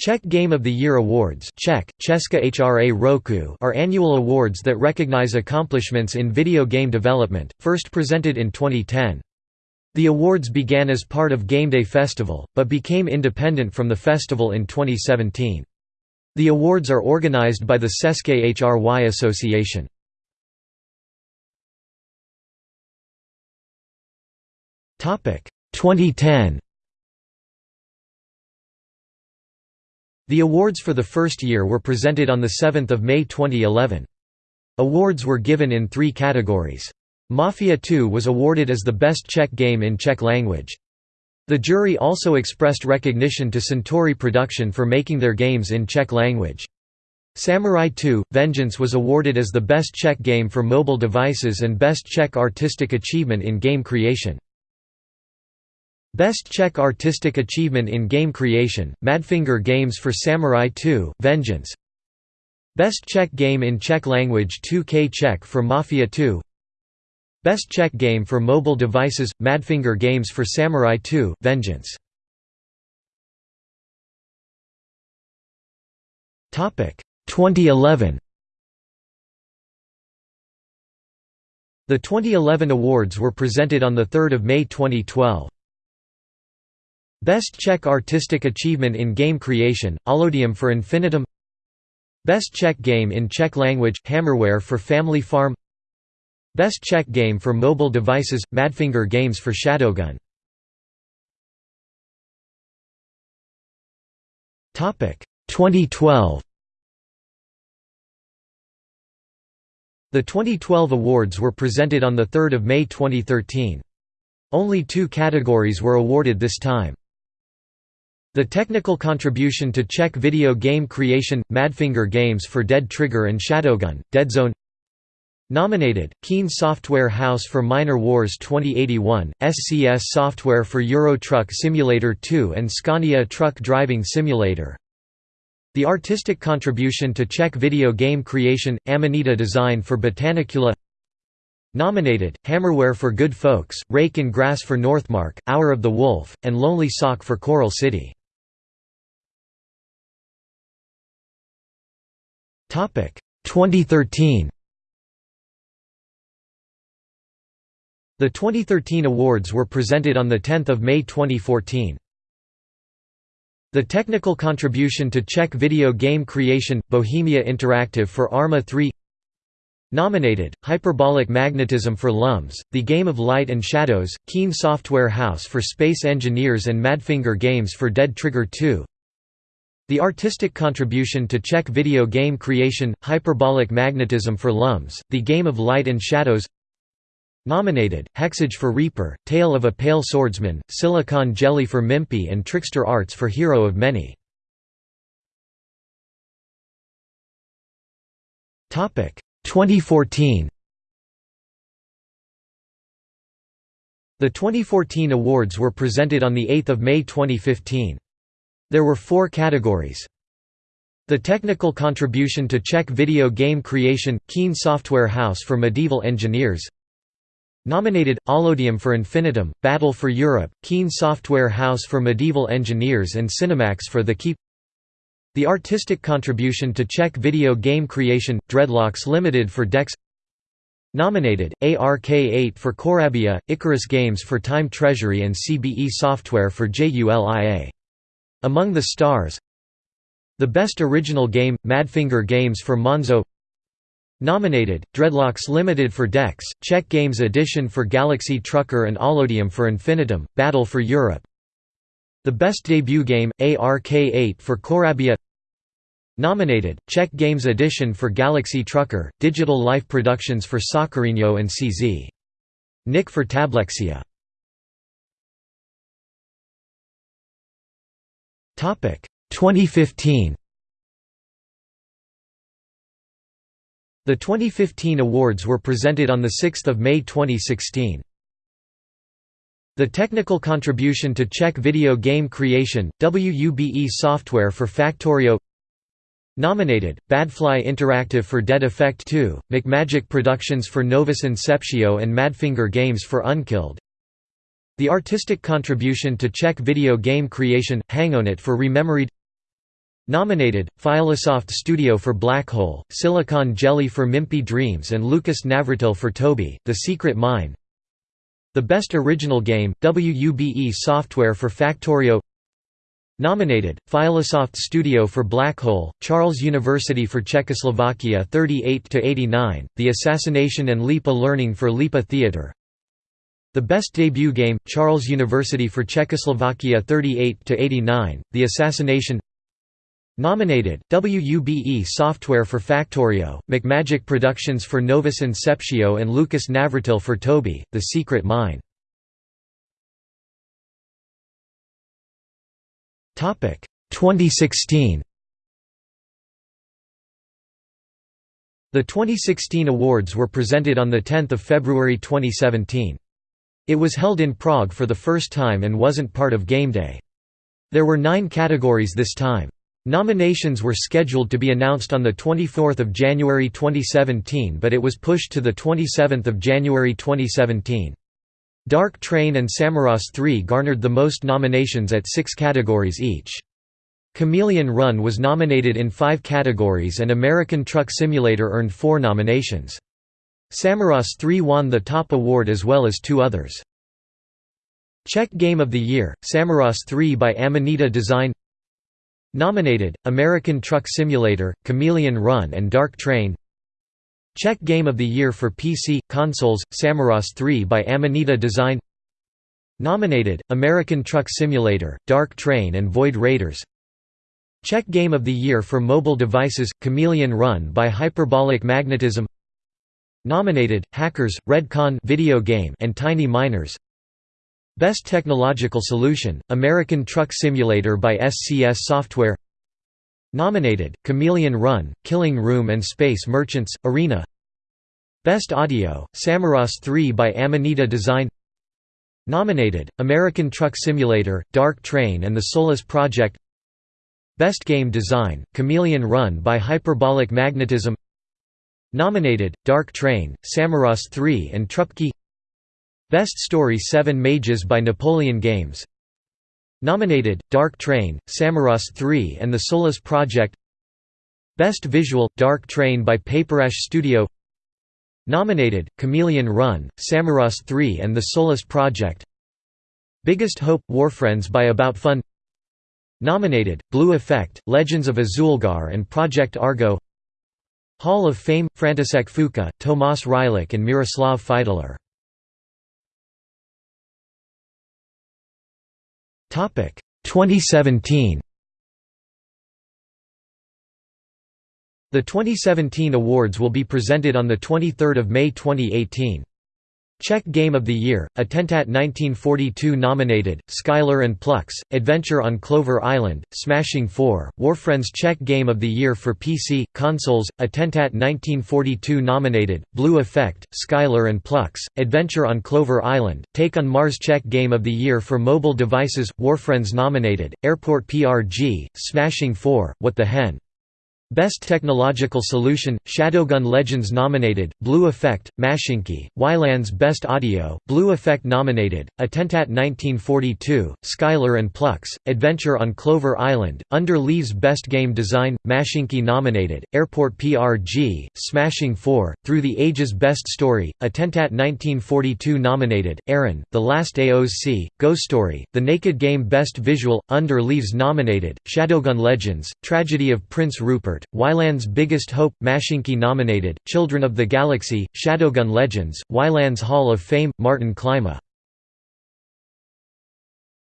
Czech Game of the Year Awards Czech, Česká hra roku are annual awards that recognize accomplishments in video game development, first presented in 2010. The awards began as part of Game Day Festival, but became independent from the festival in 2017. The awards are organized by the České hry Association. Topic 2010 The awards for the first year were presented on 7 May 2011. Awards were given in three categories. Mafia 2 was awarded as the best Czech game in Czech language. The jury also expressed recognition to Centauri Production for making their games in Czech language. Samurai 2 – Vengeance was awarded as the best Czech game for mobile devices and best Czech artistic achievement in game creation. Best Czech Artistic Achievement in Game Creation, Madfinger Games for Samurai 2 Vengeance. Best Czech Game in Czech Language 2K Czech for Mafia 2 Best Czech Game for Mobile Devices, Madfinger Games for Samurai 2 Vengeance. Topic 2011 The 2011 awards were presented on 3 May 2012. Best Czech Artistic Achievement in Game Creation, Allodium for Infinitum Best Czech Game in Czech Language, Hammerware for Family Farm Best Czech Game for Mobile Devices, Madfinger Games for Shadowgun Topic 2012 The 2012 awards were presented on 3 May 2013. Only two categories were awarded this time. The technical contribution to Czech video game creation – Madfinger Games for Dead Trigger and Shadowgun, Deadzone Nominated, Keen Software House for Miner Wars 2081, SCS Software for Euro Truck Simulator 2 and Scania Truck Driving Simulator. The artistic contribution to Czech video game creation – Amanita Design for Botanicula. Nominated, Hammerware for Good Folks, Rake in Grass for Northmark, Hour of the Wolf, and Lonely Sock for Coral City 2013 The 2013 awards were presented on 10 May 2014. The technical contribution to Czech video game creation, Bohemia Interactive for Arma 3 Nominated, Hyperbolic Magnetism for LUMS, The Game of Light and Shadows, Keen Software House for Space Engineers and Madfinger Games for Dead Trigger 2 the artistic contribution to Czech video game creation, Hyperbolic Magnetism for LUMS, The Game of Light and Shadows Nominated, Hexage for Reaper, Tale of a Pale Swordsman, Silicon Jelly for Mimpy and Trickster Arts for Hero of Many. Topic 2014 The 2014 awards were presented on 8 May 2015. There were four categories. The technical contribution to Czech video game creation – Keen Software House for Medieval Engineers. Nominated, Allodium for Infinitum, Battle for Europe, Keen Software House for Medieval Engineers and Cinemax for The Keep. The artistic contribution to Czech video game creation – Dreadlocks Limited for Dex. Nominated, ARK8 for Coraabia, Icarus Games for Time Treasury and CBE Software for JULIA among the Stars. The Best Original Game – Madfinger Games for Monzo. Nominated, Dreadlocks Limited for Dex, Czech Games Edition for Galaxy Trucker and Allodium for Infinitum, Battle for Europe. The Best Debut Game – ARK8 for Coraabia. Nominated, Czech Games Edition for Galaxy Trucker, Digital Life Productions for Soccerino and CZ. Nick for Tablexia 2015 The 2015 awards were presented on 6 May 2016. The technical contribution to Czech video game creation, WUBE software for Factorio. Nominated, Badfly Interactive for Dead Effect 2, McMagic Productions for Novus Inceptio and Madfinger Games for Unkilled the artistic contribution to Czech video game creation, Hangonit for Rememoried. Nominated, Filosoft Studio for Black Hole, Silicon Jelly for Mimpy Dreams and Lukas Navratil for Toby, The Secret Mine. The Best Original Game, WUBE Software for Factorio. Nominated, Filosoft Studio for Black Hole, Charles University for Czechoslovakia 38–89, The Assassination and LIPA Learning for LIPA Theatre The Best Debut Game, Charles University for Czechoslovakia 38–89, The Assassination Nominated, WUBE Software for Factorio, McMagic Productions for Novus Inceptio and Lukas Navratil for Toby, The Secret Mine. Topic 2016 The 2016 awards were presented on 10 February 2017. It was held in Prague for the first time and wasn't part of Game Day. There were nine categories this time. Nominations were scheduled to be announced on 24 January 2017 but it was pushed to 27 January 2017. Dark Train and Samorost 3 garnered the most nominations at six categories each. Chameleon Run was nominated in five categories and American Truck Simulator earned four nominations. Samorost 3 won the top award as well as two others. Czech Game of the Year, Samorost 3 by Amanita Design. Nominated, American Truck Simulator, Chameleon Run and Dark Train. Czech Game of the Year for PC, Consoles, Samorost 3 by Amanita Design. Nominated, American Truck Simulator, Dark Train and Void Raiders. Czech Game of the Year for mobile devices, Chameleon Run by Hyperbolic Magnetism Nominated, Hackers, Redcon video game and Tiny Miners. Best Technological Solution, American Truck Simulator by SCS Software. Nominated, Chameleon Run, Killing Room and Space Merchants, Arena. Best Audio, Samorost 3 by Amanita Design. Nominated, American Truck Simulator, Dark Train and the Solus Project. Best Game Design, Chameleon Run by Hyperbolic Magnetism Nominated, Dark Train, Samorost 3 and Trupkey Best Story Seven Mages by Napoleon Games. Nominated, Dark Train, Samorost 3 and the Solus Project. Best Visual, Dark Train by Paperash Studio. Nominated, Chameleon Run, Samorost 3 and the Solus Project. Biggest Hope, Warfriends by About Fun. Nominated, Blue Effect, Legends of Azulgar and Project Argo Hall of Fame, František Fuka, Tomas Rylek and Miroslav Fídler Topic 2017. The 2017 awards will be presented on the 23rd of May 2018. Czech Game of the Year, Attentat 1942 nominated, Skylar and Plux, Adventure on Clover Island, Smashing 4, Warfriends Czech Game of the Year for PC, Consoles, Attentat 1942 nominated, Blue Effect, Skylar and Plux, Adventure on Clover Island, Take on Mars Czech Game of the Year for mobile devices, Warfriends nominated, Airport PRG, Smashing 4, What the Hen Best Technological Solution, Shadowgun Legends nominated, Blue Effect, Mashinki, Wylands Best Audio, Blue Effect nominated, Attentat 1942, Skylar and Plux, Adventure on Clover Island, Under Leaves Best Game Design, Mashinki nominated, Airport PRG, Smashing 4, Through the Ages Best Story, Attentat 1942 nominated, Aaron, The Last AOC, Ghost Story, The Naked Game Best Visual, Under Leaves nominated, Shadowgun Legends, Tragedy of Prince Rupert, Wyland's Biggest Hope, Mashinki nominated, Children of the Galaxy, Shadowgun Legends, Wyland's Hall of Fame, Martin Klima